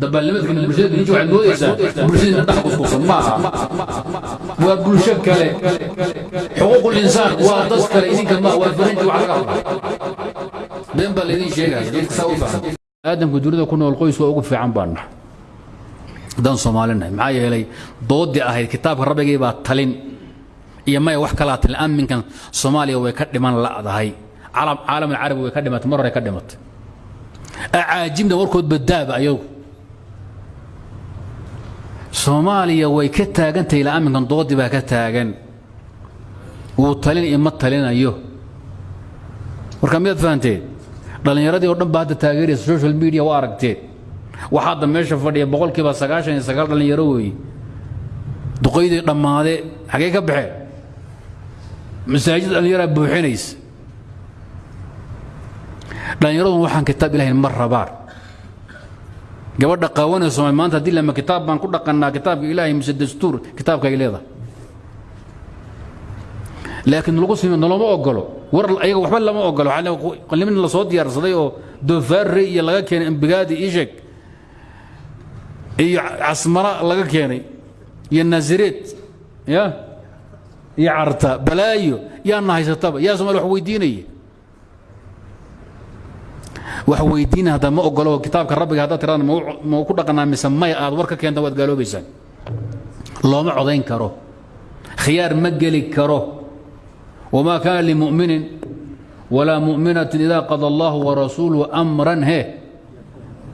dabaalnimadkana bulshada ninji waxaad moodaysaa bulshadiina dhex kuskusan ma aha waa bulsho kale xuquuqul insaan waa dad kale idinka ma waa faranji wax laga hadlaa been baa laydin sheegaya dadka saa u fahma aadamka dunida ku nool qoys waa ugu fiican baan nahay haddaan soomaalinahay maxaa yeelay doodii ahayd kitaabka rabbigii baa talin iyo maya wax kalaa talin amminkan soomaaliya way ka dhiman la'dahay caalam alcarabi way ka dhimatay mar hore ka dhimatay acaajibna warkood badaaba ayagu soomaaliya way ka taagantahay ilaa amminkan doodii baa ka taagan. Wuu talin iyo ma talinayo. Marka miyaad fahanteed dhallinyaradii oo dhan baa hadda taageeraysa social media waa aragteed waxaa hadda meesha fadhiya boqolkiiba sagaashan iyo sagaal dhallinyaro weeye duqaydii dhammaade xagee ka baxeen masaajid dhallinyaraa buuxinaysa. Dhallinyaradun waxaan kitaab ilahayn ma rabaan gabadha qaawanaysa soomaali maanta haddii lama kitaab baan ku dhaqannaa kitaabka ilaahay mise dastuur kitaabka ay leedahay. Laakiin lagu simi naloma ogolo war ayaga waxba lama ogolo qalimin la soo diyaarsaday oo doofaarre iyo laga keenay ambigaadi isheg iyo casmara laga keenay iyo naasireed ya iyo carta balaayo yaana haysataba yaa somaali wax weydiinaya wax weydiina ah hadda ma ogolo kitaabka rabbiga haddaad tiradaan mau ku dhaqanaa mise maya aad war ka keenta waad gaaloobaysaa looma codayn karo. Khiyaar ma geli karo. Wamaa kaana limu'minin walaa mu'minatin idaa qada allaahu warasuuluhu amran he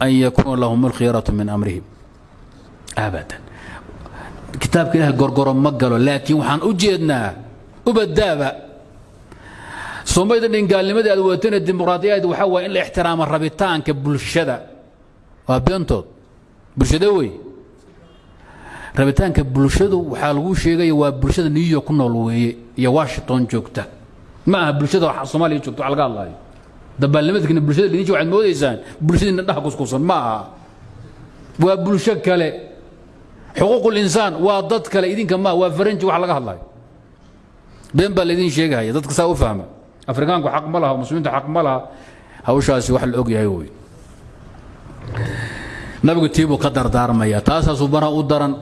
an yakuuna lahum alkhiyaratu min amrihim. Abadan. Kitaabka ilaah gorgoro ma galo laakiin waxaan u jeednaa ubadaaba somayda dhin gaalnimadii aad waatana dimuqraadiyadeed waxaa waaya in la ixtiraamo rabitaanka bulshada. Waa beentood. Bulshade wey. Rabitaanka bulshadu waxaa lagu sheegaya waa bulshada new york ku nool weeye iyo washington joogta. Ma aha bulshada soomaaliya joogta wax laga hadlaayo. Dabaalnimadkiina bulshada dhininji waxaad moodaysaan bulshadiina dhaha kuskuusan ma aha. Waa bulsho kale. Xuquuqul insaan waa dad kale idinka maa waa faranji wax laga hadlaayo. Been baa laydin sheegahaya dadka saa u fahma afrikaanku xaq ma laha muslimiinta xaq ma laha. Hawshaasi wax la og yahay nabigu tiibuu ka dardaarmaya taasaasuu bana u daran